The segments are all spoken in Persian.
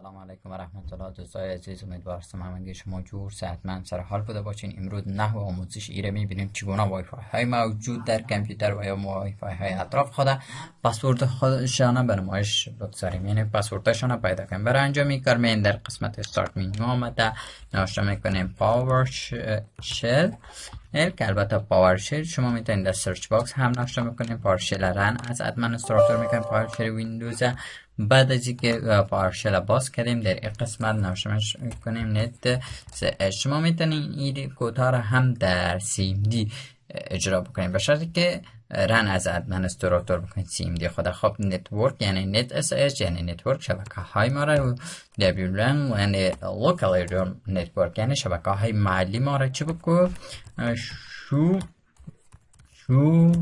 سلام علیکم و رحمت الله. دوستای عزیز امیدوارم همگی شما جور صحتمند سر حال بوده باشین. امروز نحو آموزش ایره می‌بینیم چگونه وای فای های موجود در کامپیوتر و یا وای فای های اطراف خود پسورد خودشان به نمایش بگذاریم. یعنی پسوردشان پیدا کنیم. برای انجام کار می در قسمت استارت مینیو آمده. نوشته می‌کنیم پاور شل که البته پاورشل شما می‌تونید در سرچ باکس هم نوشته می‌کنیم پاورشل رن از ادمنستراتور می‌کنیم پاورشل ویندوز بعد از اینکه پاورشل باز کردیم در این قسمت نوشته کنیم نت شما می‌تونید این کوتا را هم در سیم دی اجرا بکنیم به شرطی که رن از ادمنستراتور بکنید سیم دی. خود خب نتورک یعنی نت اس اچ یعنی نتورک شبکه های ما را دبلیو لن یعنی لوکال نتورک یعنی شبکه های محلی ما را چی بکن شو شو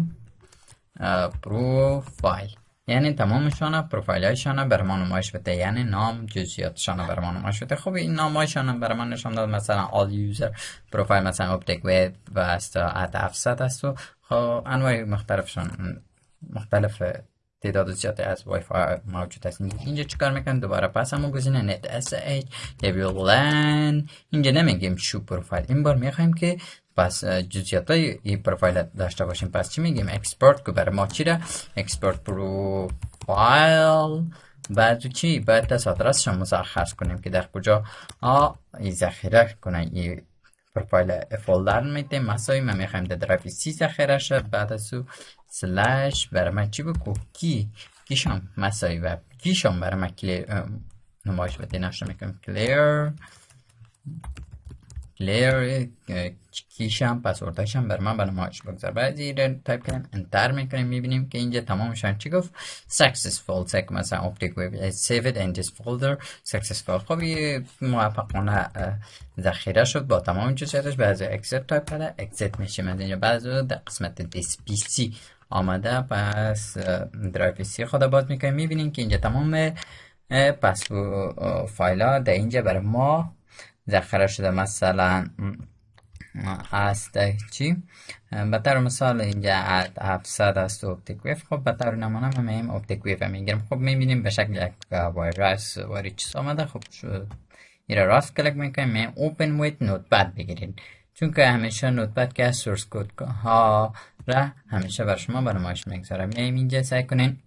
پروفایل. یعنی تمامشان پروفایل هایشان بر ما نمایش بده. یعنی نام جزئیاتشان بر ما نمایش بده. خب این نام بر من نشان داد. مثلا all user پروفایل مثلا اپتیک وب و است ات 700 است و خب انواع مختلفشان مختلف تعداد زیادی از وای فای موجود است. اینجا چیکار می‌کنم؟ دوباره پس همون گزینه نت اس اچ لن اینجا نمیگیم شو پروفایل. این بار می‌خوایم که پس جزئیات های این پروفایل داشته باشیم. پس چی میگیم؟ اکسپورت که برای ما چی را؟ اکسپورت پروفایل. بعد چی؟ بعد از آدرسش مشخص کنیم که در کجا آ ذخیره کنه این پروفایل فولدر میده مسایی ما می‌خوایم در درایو سی ذخیره شد بعد از او سلش برای من چی بکو کی؟ کیشم مسایی و کیشم برای من کلیر نمایش بده نشته می‌کنم کلیر لیر کیشم پسوردهشم بر من نمایش بگذار بعد این تایپ کنیم انتر می‌کنیم می‌بینیم که اینجا تمامشان چی گفت successful سک مثلا اپتیک ویب save it in this folder. خب یه موفقانه ذخیره شد با تمام جزئیاتش بعد اکسپت تایپ کرده اکسپت میشیم از اینجا بعد در قسمت دیس پی سی آمده پس درایو سی خود باز می‌کنیم می‌بینیم که اینجا تمام پس فایل ها در اینجا برای ما ذخیره شده مثلا است چی؟ به طور مثال اینجا 700 است اپتیک ویف خب به طور نمونه ما میم اپتیک ویف می‌گیریم. خب می‌بینیم به شکل یک وایرس واری چیز آمده. خب این راست کلک می‌کنیم. میم اوپن ویت نوتپد بگیرین چون که همیشه نوتپد که سورس کود ها را همیشه بر شما برنامه‌اش می‌گذارم. میم اینجا سعی کنین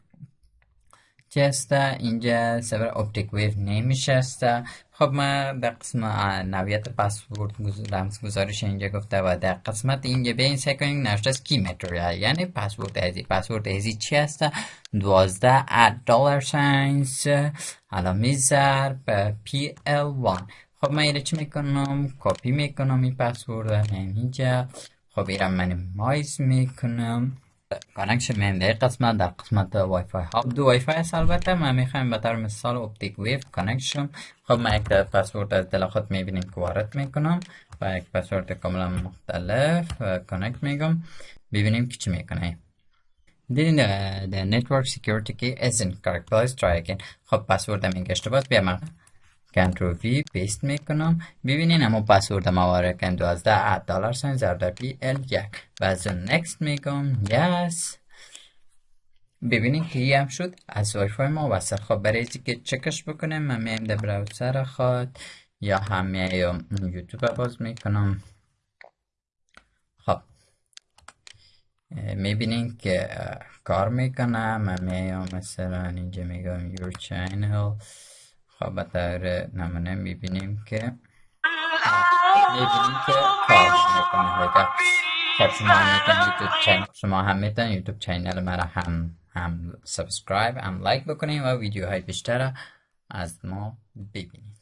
هسته اینجا سرور اپتیک ویو نمیشه هسته خب ما در قسم نویت پسورد رمز گزارش اینجا گفته و در قسمت اینجا به این سکنگ نشته است کی متریال یعنی پسورد ازی پسورد ازی چی هسته دوازده ات دلار ساینس علامه ضرب پی ال وان خب من ایره چی می‌کنم؟ کپی می‌کنم این پسورد اینجا خب ایره من مایز می‌کنم. connection من در قسمت در قسمت وای فای ها. دو وای فای است البته. من می‌خوایم به طور مثال Optic View connection خب من یک پسورد از دل خود می‌بینیم که وارد می‌کنم و یک پسورد کاملا مختلف connect میگم. ببینیم که چی می‌کنه. دیدین the network security key isn't please try خب پسورد من اشتباه. بیام control V paste می‌کنم. ببینین اما پسورد ما کن. دوازده at dollar sign زرد P L یک. و از next میگم. yes. ببینین که یه هم شد. از وای فای ما وصل خب برای که چکش بکنم من میم در براوزر خود. یا هم یوتیوب باز می‌کنم. خب. می‌بینین که کار می‌کنم. من میام مثلا اینجا میگم your channel خب طور نمونه می‌بینیم که می‌بینیم که کارش می‌کنه خب شما هم YouTube channel شما هم می‌تونید YouTube channel مرا هم هم subscribe هم like بکنید و ویدیوهای بیشتر از ما ببینید